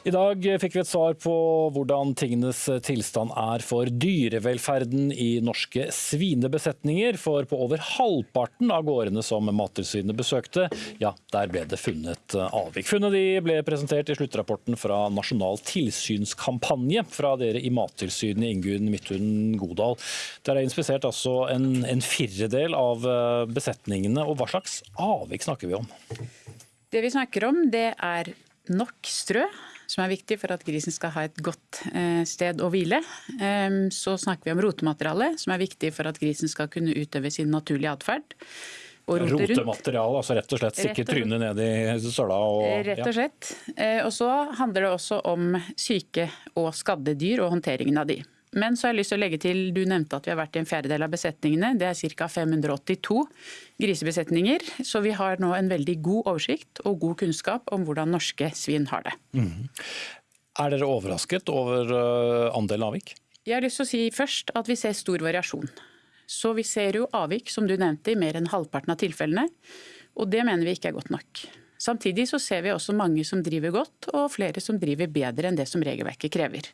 I dag fikk vi et svar på hvordan tingenes tilstand er for dyrevelferden i norske svinebesetninger. For på over halvparten av gårdene som Mattilsynet besøkte, ja, der ble det funnet avvik. Funnet de ble presentert i sluttrapporten fra Nasjonal tilsynskampanje fra dere i Mattilsynet, Ingunn Midthun Godal. Der er inspisert altså en, en firedel av besetningene. og Hva slags avvik snakker vi om? Det vi snakker om, det er nok strø som er viktig for at grisen skal ha et godt eh, sted å hvile. Så snakker vi om rotemateriale, som er viktig for at grisen skal kunne utøve sin naturlige atferd. Rotemateriale, altså rett og slett stikke trynet ned i søla? Og, rett og slett. Eh, og så handler det også om syke og skadde dyr og håndteringen av de. Men så har jeg lyst til å legge til, du nevnte at vi har vært i en fjerdedel av besetningene. Det er ca. 582 grisebesetninger. Så vi har nå en veldig god oversikt og god kunnskap om hvordan norske svin har det. Mm. Er dere overrasket over eh, andelen avvik? Jeg har lyst til å si først at vi ser stor variasjon. Så vi ser jo avvik, som du nevnte, i mer enn halvparten av tilfellene. Og det mener vi ikke er godt nok. Samtidig så ser vi også mange som driver godt, og flere som driver bedre enn det som regelverket krever.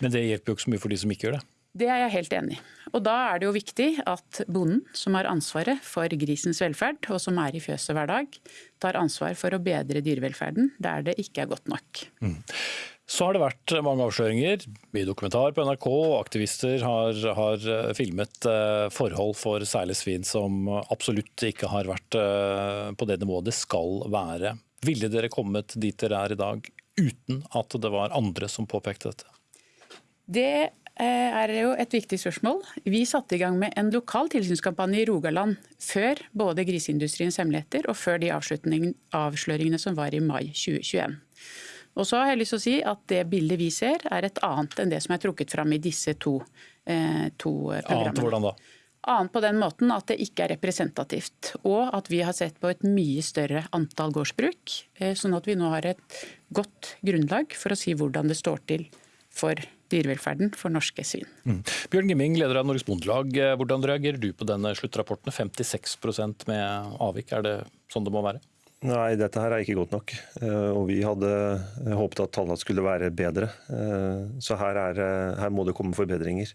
Men det hjelper jo ikke så mye for de som ikke gjør det? Det er jeg helt enig i. Og da er det jo viktig at bonden, som har ansvaret for grisens velferd, og som er i fjøset hver dag, tar ansvar for å bedre dyrevelferden der det ikke er godt nok. Mm. Så har det vært mange avsløringer. Mye dokumentar på NRK. Aktivister har, har, eh, filmet eh, forhold for særlig svin som absolutt ikke har vært eh, på det nivået det skal være. Ville dere kommet dit dere er i dag uten at det var andre som påpekte dette? Det er jo et viktig spørsmål. Vi satte i gang med en lokal tilsynskampanje i Rogaland før både Griseindustriens hemmeligheter og før de avsløringene som var i mai 2021. Og så har jeg lyst til å si at Det bildet vi ser, er et annet enn det som er trukket fram i disse to, eh, to programmene. Annet hvordan da? Annet på den måten at det ikke er representativt. Og at vi har sett på et mye større antall gårdsbruk. Eh, sånn at vi nå har et godt grunnlag for å si hvordan det står til for dyrevelferden for norske svin. Mm. Bjørn Gimming, leder av Norges Bondelag. Eh, hvordan reagerer du på denne sluttrapporten? 56% med avvik, er det sånn det må være? Nei, dette her er ikke godt nok. Eh, og vi hadde håpet at tallene skulle være bedre. Eh, så her, er, her må det komme forbedringer.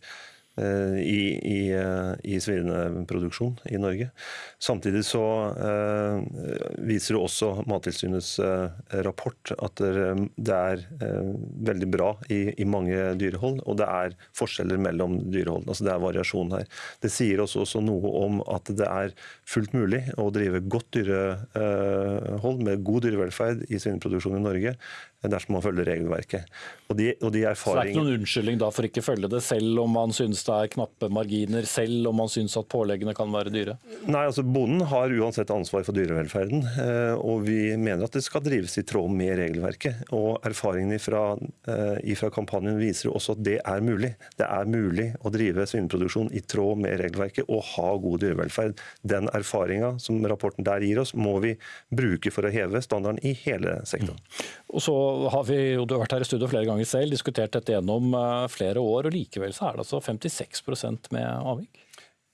Eh, i, i, eh, i svineproduksjon i Norge. Samtidig så eh, viser det også Mattilsynets rapport at det er veldig bra i, i, mange dyrehold, og det er forskjeller mellom dyrehold. Altså det er variasjon her. Det sier også, også noe om at det er fullt mulig å drive godt dyrehold med god dyrevelferd i svineproduksjon i Norge dersom man følger regelverket. Og de, og de Så det er ikke noen unnskyldning da for ikke følge det, selv om man synes det er knappe marginer, selv om man synes at påleggene kan være dyre? Nei, altså Bonden har uansett ansvar for dyrevelferden, eh, og vi mener at det skal drives i tråd med regelverket. Og Erfaringene fra, eh, fra kampanjen viser også at det er mulig. Det er mulig å drive svineproduksjon i tråd med regelverket og ha god dyrevelferd. Den erfaringa som rapporten der gir oss, må vi bruke for å heve standarden i hele sektoren. Mm. Og så har vi, og Du har vært her i studio flere ganger selv, diskutert dette gjennom eh, flere år. og Likevel så er det altså 56% med avvik?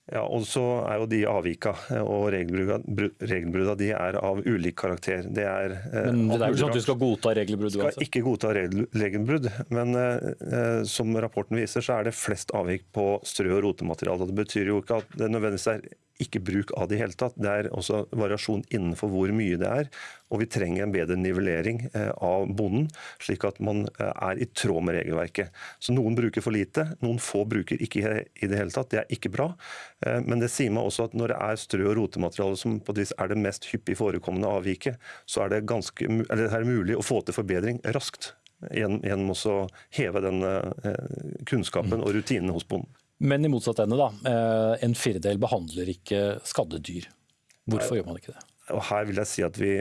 Ja, og så er jo de avvika eh, og regelbrudda de er av ulik karakter. Det er, eh, men det er ikke sånn at vi skal godta regelbrudd? Skal ikke godta regelbrudd, men eh, som rapporten viser, så er det flest avvik på strø- og rotemateriale. Det betyr jo ikke at det nødvendigvis er ikke bruk av det i hele tatt. Det er også variasjon innenfor hvor mye det er. Og vi trenger en bedre nivellering eh, av bonden, slik at man eh, er i tråd med regelverket. Så Noen bruker for lite, noen få bruker ikke i det hele tatt. Det er ikke bra. Eh, men det sier meg også at når det er strø- og rotemateriale som på et vis er det mest hyppig forekommende avviket, så er det, ganske, det er mulig å få til forbedring raskt. Gjennom å heve den kunnskapen og rutinene hos bonden. Men i motsatt ende, da. Eh, en firedel behandler ikke skadde dyr. Hvorfor Nei. gjør man ikke det? Og Her vil jeg si at vi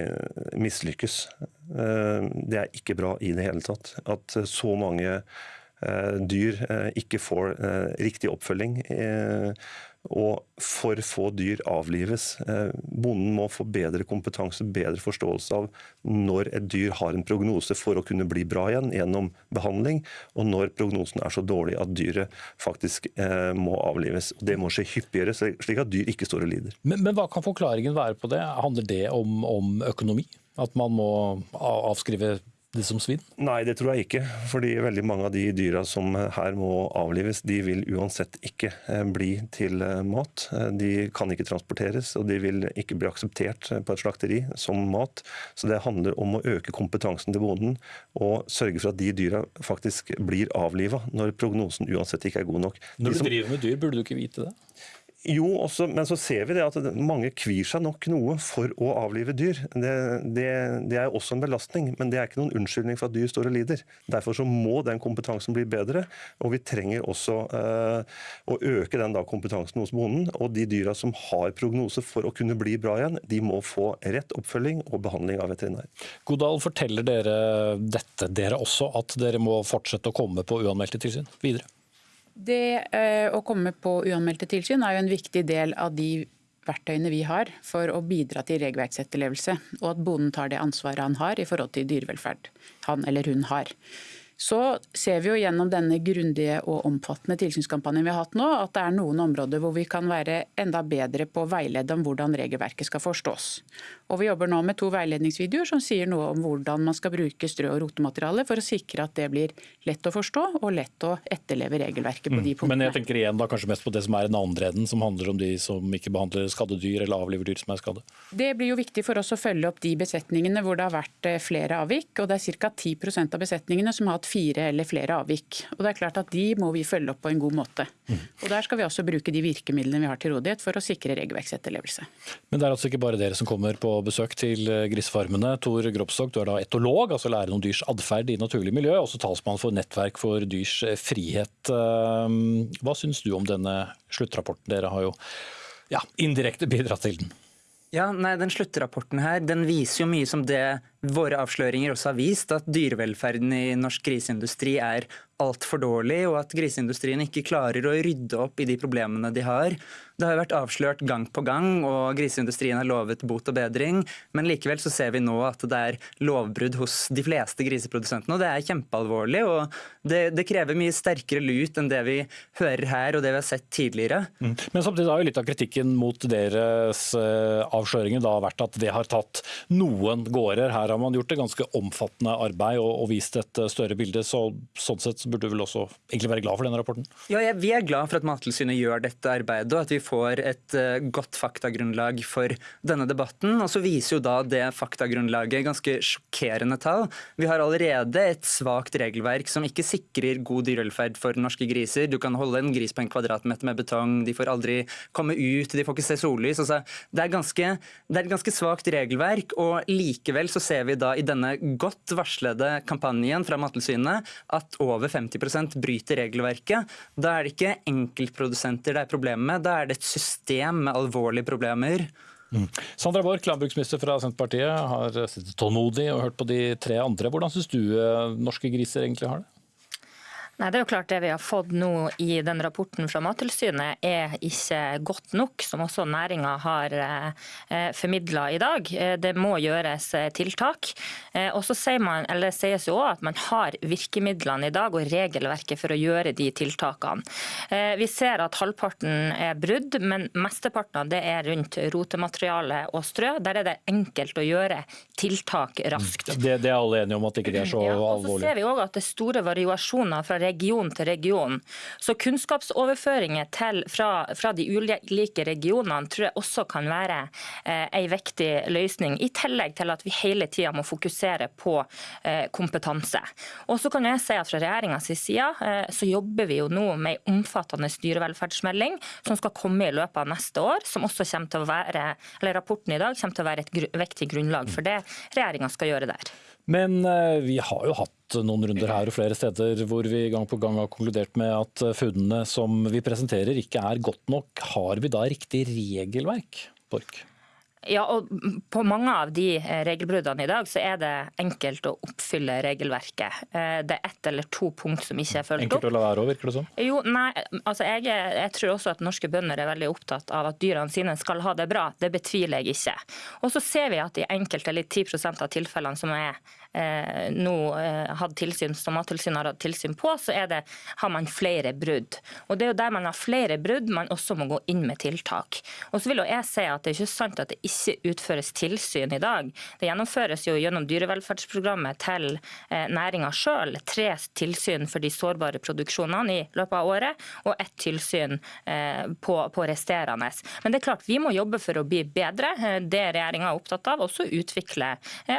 mislykkes. Eh, det er ikke bra i det hele tatt. At så mange eh, dyr ikke får riktig oppfølging og for få dyr avlives. Eh, bonden må få bedre kompetanse, bedre forståelse av når et dyr har en prognose for å kunne bli bra igjen gjennom behandling, og når prognosen er så dårlig at dyret faktisk eh, må avlives. Det må skje hyppigere, slik at dyr ikke står og lider. Men, men hva kan forklaringen være på det? Handler det om, om økonomi? At man må avskrive det som svin? Nei, det tror jeg ikke. Fordi veldig mange av de dyra som her må avlives, de vil uansett ikke eh, bli til eh, mat. Eh, de kan ikke transporteres, og de vil ikke bli akseptert på et slakteri som mat. Så det handler om å øke kompetansen til bonden og sørge for at de dyra faktisk blir avliva når prognosen uansett ikke er god nok. Når du som- driver med dyr, burde du ikke vite det? Jo, også, men så ser vi det at mange kvir seg nok noe for å avlive dyr. Det, det, det er også en belastning, men det er ikke noen unnskyldning for at dyr står og lider. Derfor så må den kompetansen bli bedre, og vi trenger også eh, å øke den da kompetansen hos bonden. Og de dyra som har prognose for å kunne bli bra igjen, de må få rett oppfølging og behandling av veterinær. Godal, forteller dere dette, dere også, at dere må fortsette å komme på uanmeldte tilsyn videre? Det eh, å komme på uanmeldte tilsyn er jo en viktig del av de verktøyene vi har for å bidra til regelverksetterlevelse, og at bonden tar det ansvaret han har i forhold til dyrevelferd han eller hun har. Så ser vi jo gjennom denne grundige og omfattende tilsynskampanjen vi har hatt nå, at det er noen områder hvor vi kan være enda bedre på å veilede om hvordan regelverket skal forstås. Og Vi jobber nå med to veiledningsvideoer som sier noe om hvordan man skal bruke strø- og rotemateriale for å sikre at det blir lett å forstå og lett å etterleve regelverket på de punktene. Men jeg tenker igjen da kanskje mest på det som er den andre enden, som handler om de som ikke behandler skadde dyr eller avliver dyr som er skadde. Det blir jo viktig for oss å følge opp de besetningene hvor det har vært eh, flere avvik. og Det er ca. 10% av besetningene som har hatt fire eller flere avvik. Og det er klart at De må vi følge opp på en god måte. Og Der skal vi også bruke de virkemidlene vi har til rådighet for å sikre regelverksetterlevelse. Men det er altså ikke bare dere som kommer på besøk til eh, grisefarmene. Tor Gropstok, du er da etolog, altså lærer om dyrs atferd i naturlig miljø, også talsmann for Nettverk for dyrs eh, frihet. Eh, Hva syns du om denne sluttrapporten? Dere har jo ja, indirekte bidratt til den. Ja, nei, den Sluttrapporten her, den viser jo mye som det våre avsløringer også har vist, at dyrevelferden i norsk griseindustri er altfor dårlig, og at griseindustrien ikke klarer å rydde opp i de problemene de har. Det har jo vært avslørt gang på gang, og griseindustrien har lovet bot og bedring, men likevel så ser vi nå at det er lovbrudd hos de fleste griseprodusentene, og det er kjempealvorlig. og det, det krever mye sterkere lut enn det vi hører her og det vi har sett tidligere. Men samtidig har jo litt av kritikken mot deres eh, avsløringer da vært at det har tatt noen gårder. Her har man gjort et ganske omfattende arbeid og, og vist et eh, større bilde. så Sånn sett så burde du vel også egentlig være glad for denne rapporten? Ja, ja Vi er glad for at Mattilsynet gjør dette arbeidet, og at vi får et uh, godt faktagrunnlag for denne debatten. Og så viser jo da det faktagrunnlaget ganske sjokkerende tall. Vi har allerede et svakt regelverk som ikke sikrer god dyrevelferd for norske griser. Du kan holde en gris på en kvadratmeter med betong, de får aldri komme ut, de får ikke se sollys. Altså, det, er ganske, det er et ganske svakt regelverk, og likevel så ser vi da i denne godt varslede kampanjen fra Mattilsynet at over 50% bryter regelverket. Da er det ikke enkeltprodusenter det er problemet med, da er det et system med alvorlige problemer. Sandra Borch, landbruksminister fra Senterpartiet, har sittet tålmodig og hørt på de tre andre. Hvordan syns du eh, norske griser egentlig har det? Nei, det er jo klart Det vi har fått nå i den rapporten fra Mattilsynet er ikke godt nok, som også næringa har eh, formidla i dag. Eh, det må gjøres eh, tiltak. Eh, og så sier man, eller sies jo også at man har virkemidlene i dag og regelverket for å gjøre de tiltakene. Eh, vi ser at halvparten er brudd, men mesteparten av det er rundt rotemateriale og strø. Der er det enkelt å gjøre tiltak raskt. Det, det er alle enige om at ikke det er så Ja, og så ser vi også at det er store variasjoner fra region til region. Så kunnskapsoverføringer til, fra, fra de ulike regionene tror jeg også kan være eh, en viktig løsning, i tillegg til at vi hele tida må fokusere på eh, kompetanse. Og så kan jeg si at Fra regjeringas side eh, så jobber vi jo nå med en omfattende dyrevelferdsmelding som skal komme i løpet av neste år, som også kommer til å være, eller rapporten i dag kommer til å være et gru viktig grunnlag for det regjeringa skal gjøre der. Men eh, vi har jo hatt noen runder her og flere steder hvor vi gang på gang har konkludert med at eh, funnene som vi presenterer ikke er godt nok. Har vi da riktig regelverk, Borch? Ja, og På mange av de eh, regelbruddene i dag så er det enkelt å oppfylle regelverket. Eh, Det er ett eller to punkt som ikke er fulgt Enkelt å la være òg, virker det som? Jo, nei, altså jeg, jeg tror også at norske bønder er veldig opptatt av at dyrene sine skal ha det bra. Det betviler jeg ikke. Og så ser vi at i enkelte eller 10% av tilfellene som er eh, nå eh, hatt tilsyn, som Mattilsynet har hatt tilsyn på, så er det, har man flere brudd. Og Det er jo der man har flere brudd man også må gå inn med tiltak. Og så vil jo jeg si at Det er ikke sant at det ikke utføres tilsyn i dag. Det gjennomføres jo gjennom dyrevelferdsprogrammet til eh, næringa sjøl tre tilsyn for de sårbare produksjonene i løpet av året, og ett tilsyn eh, på, på resterende. Men det er klart, vi må jobbe for å bli bedre. Eh, det regjeringa er opptatt av. Også utvikle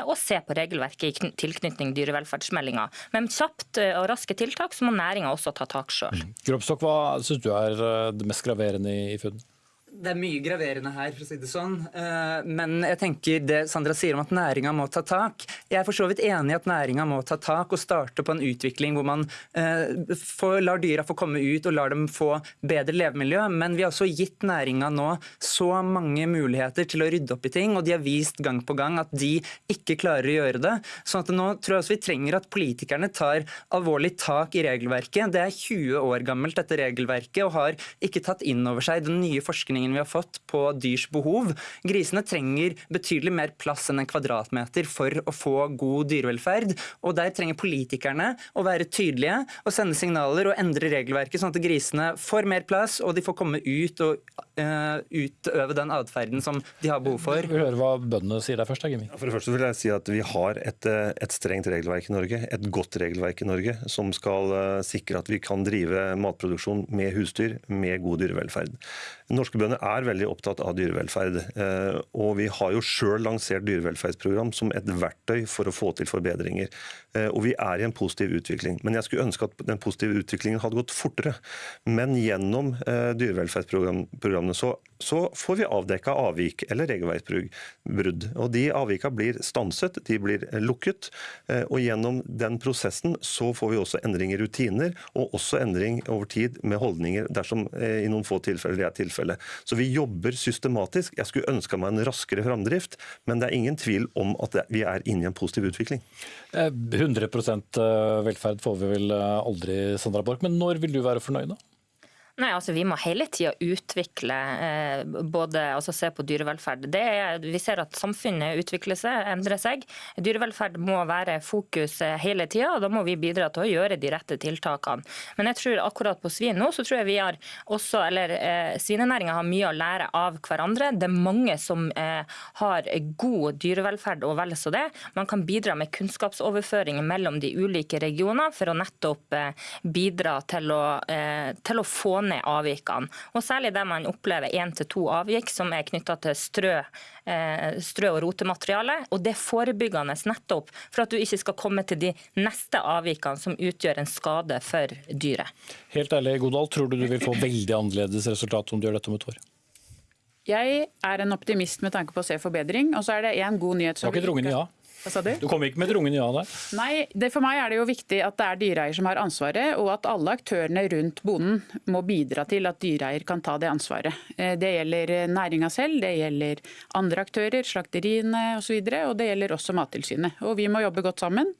og se på regelverket i tilknytning dyrevelferdsmeldinga. Men kjapt og raske tiltak, så må næringa også ta tak sjøl. Gropstokk, hva syns du er det mest graverende i funnene? Det er mye graverende her, for å si det sånn. Eh, men jeg tenker det Sandra sier om at næringa må ta tak. Jeg er for så vidt enig i at næringa må ta tak og starte på en utvikling hvor man eh, får, lar dyra få komme ut og lar dem få bedre levemiljø. Men vi har også gitt næringa nå så mange muligheter til å rydde opp i ting, og de har vist gang på gang at de ikke klarer å gjøre det. sånn at nå tror jeg også vi trenger at politikerne tar alvorlig tak i regelverket. Det er 20 år gammelt, dette regelverket, og har ikke tatt inn over seg den nye forskningen forskningen vi har fått på dyrs behov. Grisene trenger betydelig mer plass enn en kvadratmeter for å få god dyrevelferd. og Der trenger politikerne å være tydelige og sende signaler og endre regelverket, sånn at grisene får mer plass og de får komme ut og uh, utøve den atferden som de har behov for. Vi hører hva bøndene sier der først. Jimmy? For det første vil jeg si at Vi har et, eh, et, strengt regelverk i Norge, et godt regelverk i Norge, som skal uh, sikre at vi kan drive matproduksjon med husdyr med god dyrevelferd. Norske bønder er veldig opptatt av dyrevelferd. Eh, og vi har jo sjøl lansert dyrevelferdsprogram som et verktøy for å få til forbedringer. Eh, og vi er i en positiv utvikling. Men jeg skulle ønske at den positive utviklingen hadde gått fortere. Men gjennom eh, dyrevelferdsprogrammene så, så får vi avdekka avvik eller regelverksbrudd. Og de avvika blir stanset, de blir lukket. Og gjennom den prosessen så får vi også endring i rutiner, og også endring over tid med holdninger dersom i noen få tilfeller det er tilfellet. Så vi jobber systematisk. Jeg skulle ønska meg en raskere framdrift, men det er ingen tvil om at vi er inne i en positiv utvikling. 100 eh, eh, velferd får vi vel eh, aldri, Sandra Borch. Men når vil du være fornøyd, da? Nei, altså Vi må hele tida utvikle eh, både altså se på dyrevelferd. Er, vi ser at samfunnet utvikler seg, endrer seg. Dyrevelferd må være fokus eh, hele tida, og da må vi bidra til å gjøre de rette tiltakene. Men jeg tror akkurat på svin nå, så tror jeg vi har også, eller eh, svinenæringa har mye å lære av hverandre. Det er mange som eh, har god dyrevelferd og vel så det. Man kan bidra med kunnskapsoverføring mellom de ulike regioner for å nettopp eh, bidra til å, eh, til å få ned avvikene. Og Særlig der man opplever én til to avvik som er knytta til strø, eh, strø og rotemateriale. Og det er forebyggende nettopp for at du ikke skal komme til de neste avvikene som utgjør en skade for dyret. Helt ærlig, Godal, tror du du vil få veldig annerledes resultat om du gjør dette om et år? Jeg er en optimist med tanke på å se forbedring. Og så er det en god nyhet som Du har ikke ja? Hva sa du? Du kom ikke med et rungende ja der? Nei, det, for meg er det jo viktig at det er dyreeier som har ansvaret, og at alle aktørene rundt bonden må bidra til at dyreeier kan ta det ansvaret. Eh, det gjelder næringa selv, det gjelder andre aktører, slakteriene osv., og, så og det gjelder også Mattilsynet. Og Vi må jobbe godt sammen.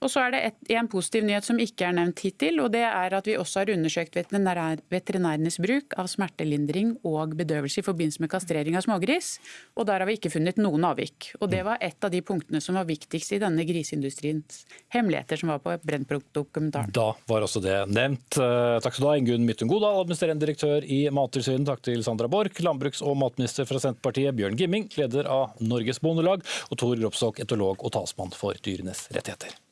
Og så er det et, en positiv nyhet som ikke er nevnt hittil, og det er at vi også har undersøkt veterinær, veterinærenes bruk av smertelindring og bedøvelse i forbindelse med kastrering av smågris, og der har vi ikke funnet noen avvik. Og Det var et av de punktene som var viktigst i denne griseindustriens hemmeligheter som var på Brennpunkt-dokumentaren. Da var også det nevnt. Eh, takk skal du ha, Ingunn Midtun Godal, administrerende direktør i Mattilsynet. Takk til Sandra Borch, landbruks- og matminister fra Senterpartiet, Bjørn Gimming, leder av Norges Bondelag, og Tor Gropsok, etolog og talsmann for dyrenes rettigheter.